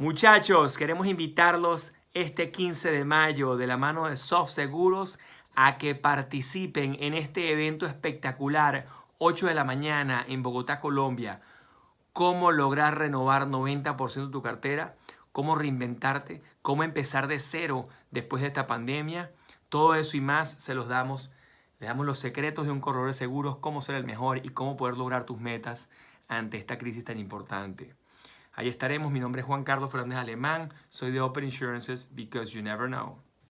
Muchachos, queremos invitarlos este 15 de mayo de la mano de Soft Seguros a que participen en este evento espectacular, 8 de la mañana en Bogotá, Colombia. Cómo lograr renovar 90% de tu cartera, cómo reinventarte, cómo empezar de cero después de esta pandemia. Todo eso y más se los damos. Le damos los secretos de un corredor de seguros, cómo ser el mejor y cómo poder lograr tus metas ante esta crisis tan importante. Ahí estaremos. Mi nombre es Juan Carlos Fernández Alemán. Soy de Open Insurances because you never know.